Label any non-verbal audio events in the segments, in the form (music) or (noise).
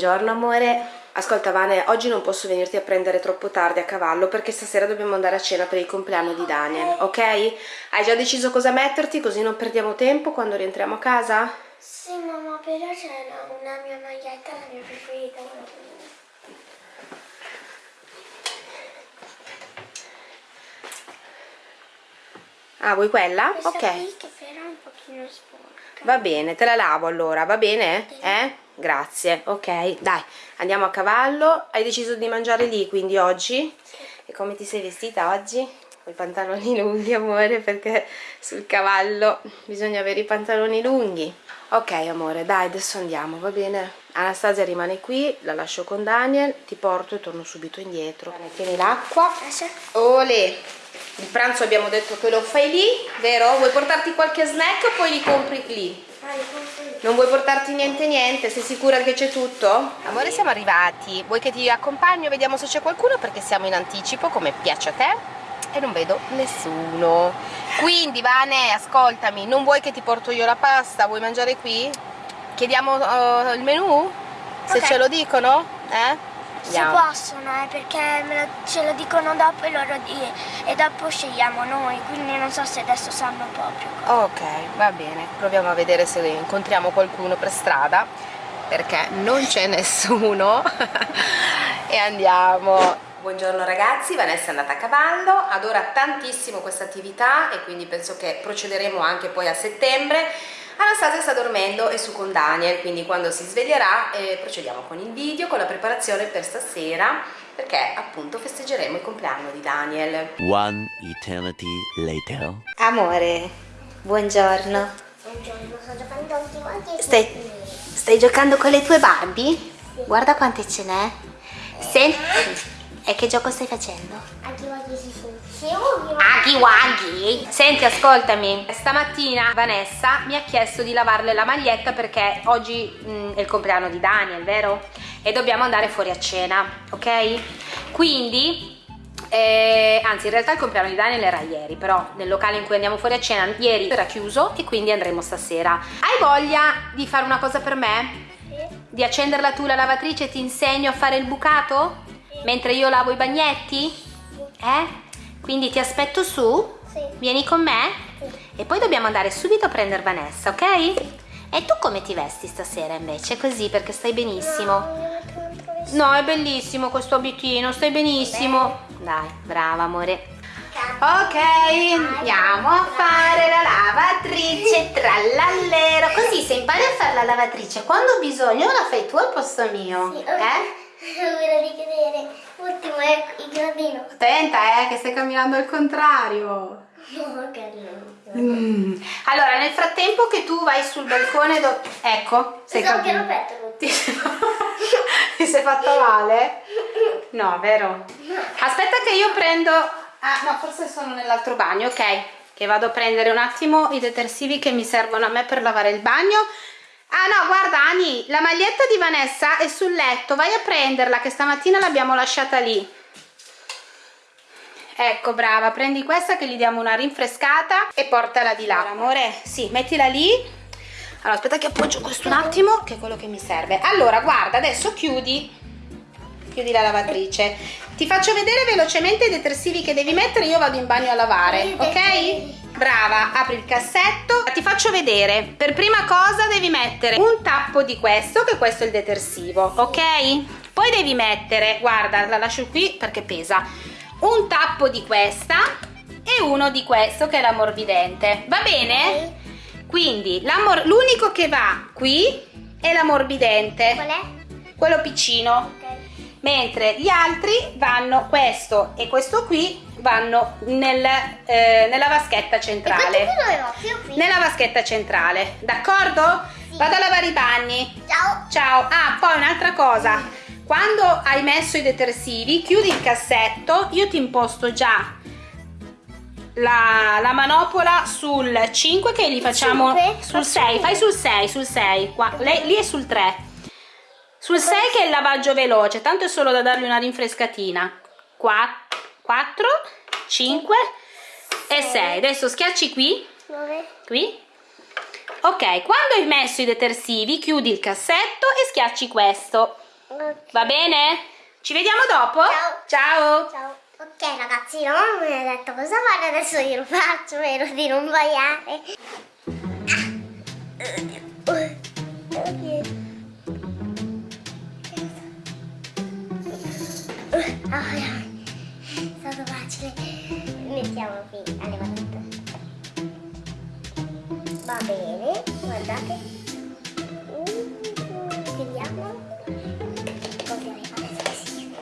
Buongiorno amore. Ascolta Vane, oggi non posso venirti a prendere troppo tardi a cavallo perché stasera dobbiamo andare a cena per il compleanno di Daniel, ok? Hai già deciso cosa metterti così non perdiamo tempo quando rientriamo a casa? Sì mamma, però c'è una mia maglietta, la mia preferita. Ah, vuoi quella? Questa ok. qui che però è un pochino sporca. Va bene, te la lavo allora, va bene? Eh? Grazie, ok, dai, andiamo a cavallo. Hai deciso di mangiare lì quindi oggi? E come ti sei vestita oggi? Con i pantaloni lunghi, amore, perché sul cavallo bisogna avere i pantaloni lunghi. Ok, amore, dai, adesso andiamo, va bene? Anastasia rimane qui, la lascio con Daniel, ti porto e torno subito indietro. Tieni l'acqua. Ole! Il pranzo abbiamo detto che lo fai lì, vero? Vuoi portarti qualche snack o poi li compri lì? Non vuoi portarti niente niente? Sei sicura che c'è tutto? Amore siamo arrivati, vuoi che ti accompagno? Vediamo se c'è qualcuno perché siamo in anticipo come piace a te e non vedo nessuno. Quindi Vane, ascoltami, non vuoi che ti porto io la pasta? Vuoi mangiare qui? Chiediamo uh, il menù? Se Ok. ce lo dicono? Eh? Si Andiamo. possono, eh, perché me lo- ce lo dicono dopo e, loro di- e dopo scegliamo noi, quindi non so se adesso sanno proprio. Ok, va bene, proviamo a vedere se incontriamo qualcuno per strada perché non c'è nessuno (laughs) e andiamo. Buongiorno ragazzi, Vanessa è andata a cavallo, adora tantissimo questa attività e quindi penso che procederemo anche poi a settembre. Anastasia sta dormendo e su con Daniel, quindi quando si sveglierà eh, procediamo con il video, con la preparazione per stasera perché appunto festeggeremo il compleanno di Daniel. One eternity later. Amore, buongiorno. Buongiorno, sto giocando quanti. Stai, stai giocando con le tue Barbie? Guarda quante ce n'è. Senti, e che gioco stai facendo? Anche quanti si. Sì. Aghi waghi. Senti, ascoltami. Stamattina Vanessa mi ha chiesto di lavarle la maglietta perché oggi mm, è il compleanno di Daniel, vero? E dobbiamo andare fuori a cena, ok? Quindi eh, anzi, in realtà il compleanno di Daniel era ieri, però nel locale in cui andiamo fuori a cena ieri era chiuso e quindi andremo stasera. Hai voglia di fare una cosa per me? Di accenderla tu la lavatrice e ti insegno a fare il bucato? Mentre io lavo i bagnetti? Eh? Quindi ti aspetto su? Sì. Vieni con me? E poi dobbiamo andare subito a prendere Vanessa, ok? E tu come ti vesti stasera invece? Così perché stai benissimo. No, è bellissimo questo abitino, stai benissimo. Dai, brava amore. Ok, andiamo a fare la lavatrice trallallero. Così se impari a fare la lavatrice, quando ho bisogno la fai tu al posto mio. Sì, Eh? (laughs) Volevo richiedere. Ultimo è il gradino. Attenta, eh, che stai camminando al contrario. No, carino. Mm. Allora, nel frattempo che tu vai sul balcone, do- ecco, sei ero petto. Ti ti sei (laughs) fatta male? No, vero? Aspetta che io prendo... Ah, no, forse sono nell'altro bagno, ok. Che vado a prendere un attimo i detersivi che mi servono a me per lavare il bagno. Ah no, guarda Ani, la maglietta di Vanessa è sul letto, vai a prenderla che stamattina l'abbiamo lasciata lì. Ecco, brava, prendi questa che gli diamo una rinfrescata e portala di là. Amore, sì, mettila lì. Allora, aspetta che appoggio questo un attimo, che è quello che mi serve. Allora, guarda, adesso chiudi, chiudi la lavatrice. Ti faccio vedere velocemente i detersivi che devi mettere, io vado in bagno a lavare, ok? Brava, apri il cassetto. Ti faccio vedere. Per prima cosa devi mettere un tappo di questo, che questo è il detersivo, ok? Poi devi mettere, guarda, la lascio qui perché pesa, un tappo di questa e uno di questo che è l'ammorbidente. Va bene? Quindi l'unico che va qui è l'ammorbidente, Qual è? quello piccino, Ok. Mentre gli altri vanno, questo e questo qui, vanno nel, eh, nella vaschetta centrale. Nella vaschetta centrale, d'accordo? Sì. Vado a lavare i bagni. Ciao. Ciao. Ah, poi un'altra cosa. Quando hai messo i detersivi, chiudi il cassetto, io ti imposto già la, la manopola sul 5 che li facciamo Cinque? sul Faccio 6, io. fai sul 6, sul 6, qua, lei, lì è sul 3. Sul 6 che è il lavaggio veloce, tanto è solo da dargli una rinfrescatina. 4, 5 e 6. Adesso schiacci qui, qui. Ok, quando hai messo i detersivi, chiudi il cassetto e schiacci questo. Ok. Va bene? Ci vediamo dopo? Ciao. Ciao. Ciao. Ok ragazzi, la mamma mi ha detto cosa fare, adesso io lo faccio, spero di non sbagliare. Ah, è stato facile. Mettiamo qui alle manette. Va bene, guardate. Uh, Vediamo. Adesso sì.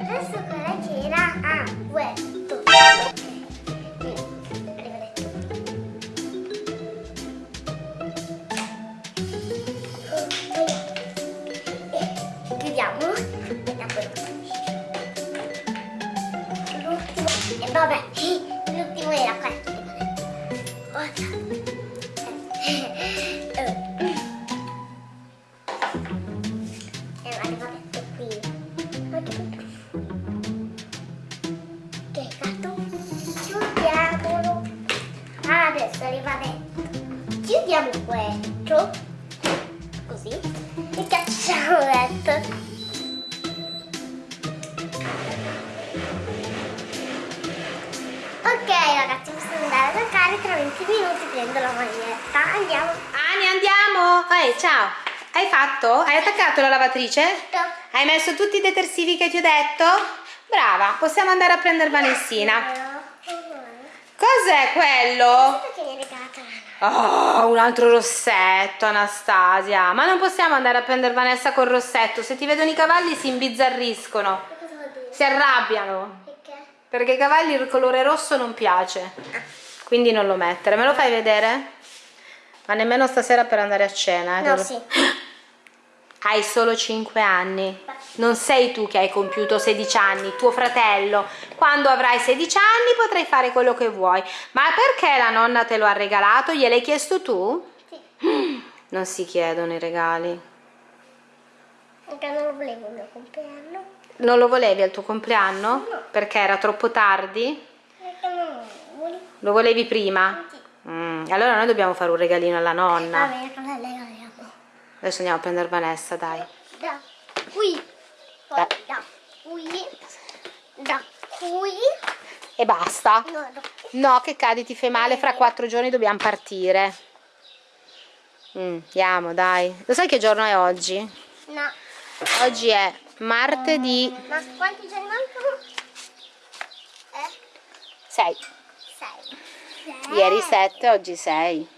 Adesso cosa c'era? Ah, questo. Andare a giocare tra 20 minuti prendo la maglietta. Andiamo. Ani, andiamo. Ehi, ciao. Hai fatto? Hai attaccato la lavatrice? No. Hai messo tutti i detersivi che ti ho detto? Brava, possiamo andare a prendere Vanessina. Cos'è quello? Oh, un altro rossetto, Anastasia. Ma non possiamo andare a prendere Vanessa col rossetto. Se ti vedono i cavalli si imbizzarriscono. Si arrabbiano. Perché? Perché ai cavalli il colore rosso non piace. Quindi non lo mettere. Me lo fai vedere? Ma nemmeno stasera per andare a cena. eh, No, lo- sì. (gasps) Hai solo 5 anni. Non sei tu che hai compiuto 16 anni, tuo fratello. Quando avrai 16 anni potrai fare quello che vuoi. Ma perché la nonna te lo ha regalato? Gliel'hai chiesto tu? Sì. (gasps) Non si chiedono i regali. Perché non lo volevo il mio compleanno. Non lo volevi al tuo compleanno? Perché era troppo tardi? Perché non lo volevo. Lo volevi prima? Sì. Mm, allora noi dobbiamo fare un regalino alla Va nonna. bene, cosa le regaliamo? Adesso andiamo a prendere Vanessa, dai. Da qui. Poi da qui. Da qui. E basta. No. No, che cadi, ti fai male, fra quattro giorni dobbiamo partire. Mm, andiamo, dai. Lo sai che giorno è oggi? No. Oggi è martedì Ma quanti giorni mancano? Eh? 6. Sei. Ieri 7, oggi 6.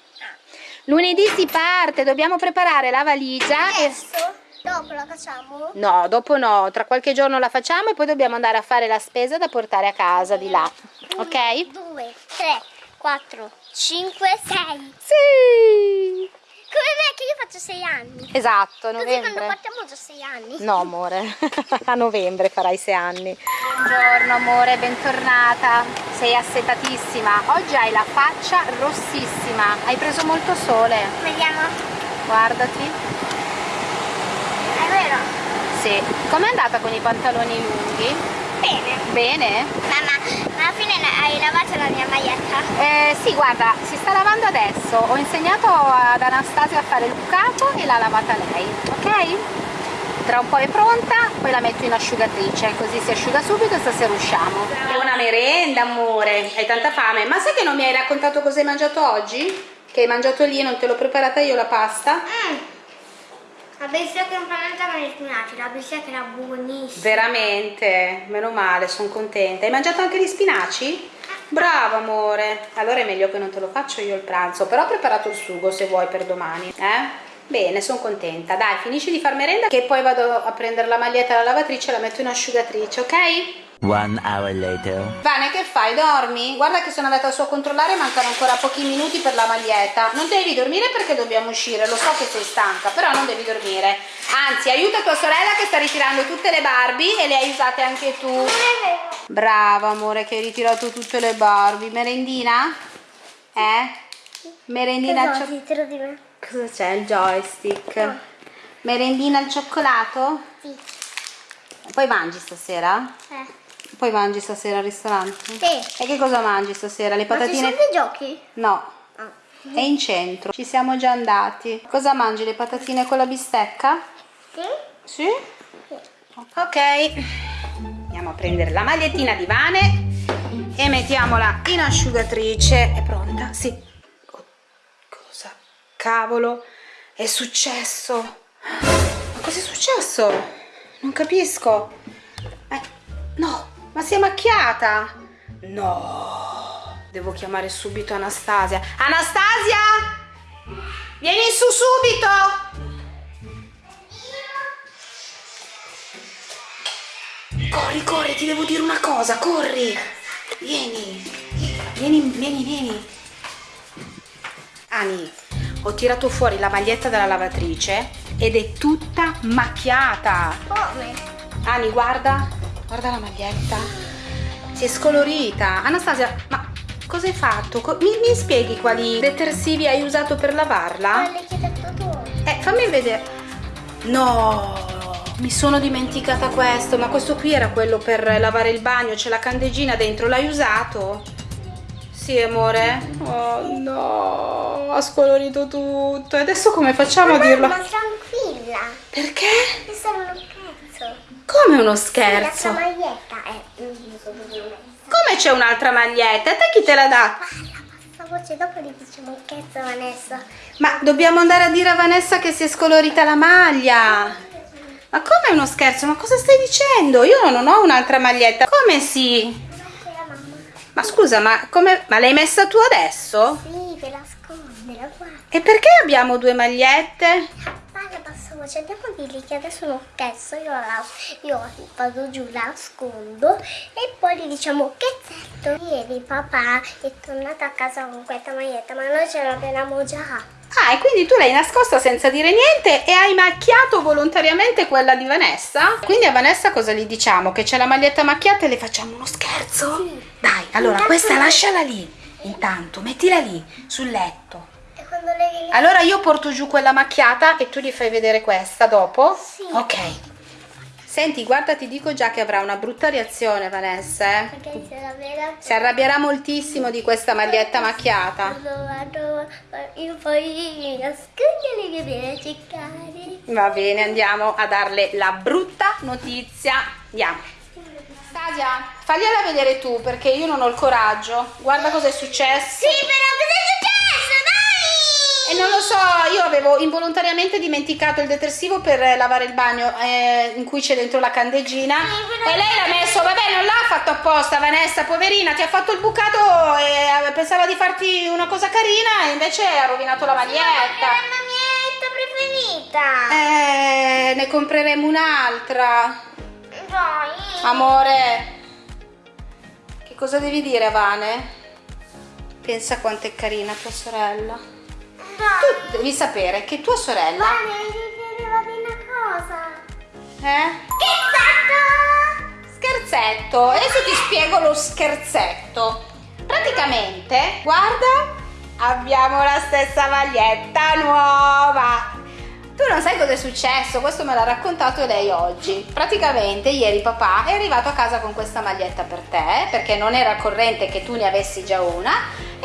Lunedì si parte, dobbiamo preparare la valigia. E... Adesso? Dopo la facciamo? No, dopo no, tra qualche giorno la facciamo e poi dobbiamo andare a fare la spesa da portare a casa di là. Ok? 2, 3, 4, 5, 6. Sì! Come me che io faccio 6 anni. Esatto, a Così quando novembre. partiamo già 6 anni. No, amore, (laughs) a novembre farai sei anni. Buongiorno, amore, bentornata. Sei assetatissima. Oggi hai la faccia rossissima. Hai preso molto sole. Vediamo. Guardati. È vero? Sì. Com'è andata con i pantaloni lunghi? Bene. Bene? Ma alla fine hai lavato la mia maglietta? Eh, sì, guarda, si sta lavando adesso. Ho insegnato ad Anastasia a fare il bucato e l'ha lavata lei, ok? Tra un po' è pronta, poi la metto in asciugatrice, così si asciuga subito e stasera usciamo. È una merenda, amore. Hai tanta fame. Ma sai che non mi hai raccontato cosa hai mangiato oggi? Che hai mangiato lì e non te l'ho preparata io la pasta? Mm. La bistecca non mangiava gli spinaci, la bistecca era buonissima. Veramente, meno male, sono contenta. Hai mangiato anche gli spinaci? Bravo amore. Allora è meglio che non te lo faccio io il pranzo, però ho preparato il sugo se vuoi per domani, eh? Bene, sono contenta. Dai, finisci di far merenda che poi vado a prendere la maglietta alla lavatrice e la metto in asciugatrice, ok? One hour later. Vane, che fai? Dormi? Guarda che sono andata su a controllare, mancano ancora pochi minuti per la maglietta. Non devi dormire perché dobbiamo uscire, lo so che sei stanca, però non devi dormire. Anzi, aiuta tua sorella che sta ritirando tutte le Barbie e le hai usate anche tu. Brava amore che hai ritirato tutte le Barbie. Merendina? Eh? Merendina Cosa cioccolato? dietro di me? Cosa c'è? Il joystick. Merendina al cioccolato? Sì. Poi mangi stasera? Eh. Poi mangi stasera al ristorante? Sì. E che cosa mangi stasera? Le Ma ci patatine? sono dei giochi? No, Ah. è in centro. Ci siamo già andati. Cosa mangi? Le patatine con la bistecca? Sì? Sì? Ok, andiamo a prendere la magliettina di Vane e mettiamola in asciugatrice. È pronta? Sì. Cavolo, è successo? Ma cosa è successo? Non capisco. Eh, no, ma si è macchiata. No, devo chiamare subito Anastasia. Anastasia! Vieni su subito! Corri, corri, ti devo dire una cosa, corri! Vieni, vieni, vieni, vieni. Ani, ho tirato fuori la maglietta dalla lavatrice ed è tutta macchiata. Come? Ani, guarda, guarda la maglietta. Si è scolorita. Anastasia, ma cosa hai fatto? Mi, mi spieghi quali detersivi hai usato per lavarla? Quelle che hai detto tu. Eh, fammi vedere. No, mi sono dimenticata questo, ma questo qui era quello per lavare il bagno, c'è la candeggina dentro, l'hai usato? Sì, amore? Oh no, ha scolorito tutto. E adesso come facciamo a dirlo? Ma tranquilla, Perché? è solo uno scherzo. Come uno scherzo? tua maglietta è. Come c'è un'altra maglietta? E te chi te la dà? Parla, voce, dopo gli diciamo un scherzo a Vanessa. Ma dobbiamo andare a dire a Vanessa che si è scolorita la maglia. Ma come uno scherzo? Ma cosa stai dicendo? Io non ho un'altra maglietta. Come sì? Ma scusa, ma come ma l'hai messa tu adesso? Sì, per nascondere, guarda. E perché abbiamo due magliette? Parla, bassa voce, andiamo a dirgli che adesso uno scherzo. Io, la, io vado giù, la nascondo e poi gli diciamo scherzetto. Ieri papà è tornato a casa con questa maglietta, ma noi ce l'abbiamo già. Ah, e quindi tu l'hai nascosta senza dire niente e hai macchiato volontariamente quella di Vanessa? Quindi a Vanessa cosa gli diciamo? Che c'è la maglietta macchiata e le facciamo uno scherzo? Sì. Dai, allora Intanto- questa lasciala lì. Intanto, mettila lì, sul letto. E quando lei Allora io porto giù quella macchiata e tu gli fai vedere questa dopo? Sì. Ok. Senti, guarda, ti dico già che avrà una brutta reazione Vanessa, eh? Perché se la vera Si arrabbierà moltissimo di questa maglietta macchiata. Io poi mi nascondo che viene a cercare. Va bene, andiamo a darle la brutta notizia. Andiamo. Stasia, fagliela vedere tu perché io non ho il coraggio. Guarda cosa è successo. Sì, però E non lo so, io avevo involontariamente dimenticato il detersivo per lavare il bagno eh, in cui c'è dentro la candeggina. E lei l'ha messo, vabbè, non l'ha fatto apposta, Vanessa, poverina, ti ha fatto il bucato e eh, pensava di farti una cosa carina e invece ha rovinato la È maglietta. la mia preferita. Eh, ne compreremo un'altra. Dai. Amore, che cosa devi dire Vane? Pensa quanto è carina tua sorella. Tu devi sapere che tua sorella, ti devo dire una cosa. eh? Che Scherzetto, adesso ti spiego lo scherzetto. Praticamente, guarda, abbiamo la stessa maglietta nuova. Tu non sai cosa è successo, questo me l'ha raccontato lei oggi. Praticamente ieri papà è arrivato a casa con questa maglietta per te, perché non era corrente che tu ne avessi già una,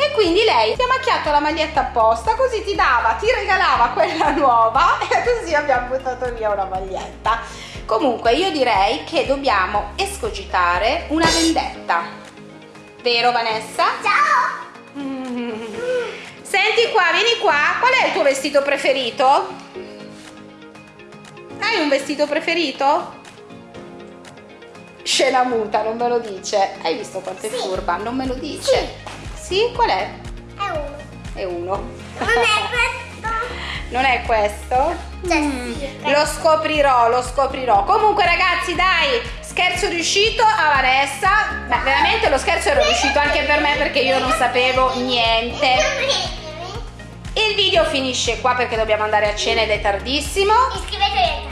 e quindi lei ti ha macchiato la maglietta apposta, così ti dava, ti regalava quella (laughs) nuova e così abbiamo buttato via una maglietta. Comunque io direi che dobbiamo escogitare una vendetta. Vero Vanessa? Ciao. Mm. (laughs) Senti qua, vieni qua. Qual è il tuo vestito preferito? Hai un vestito preferito? Scena muta, non me lo dice. Hai visto quanto è Sì. furba? Non me lo dice. Sì, qual è? È uno. È uno. Non è (laughs) questo? Non è questo? Cioè, Mm, sì, Lo scoprirò, lo scoprirò. Comunque ragazzi, dai, scherzo riuscito a Vanessa. Beh, veramente lo scherzo era riuscito anche per me perché io non sapevo niente. Il video finisce qua perché dobbiamo andare a cena ed è tardissimo. Iscrivetevi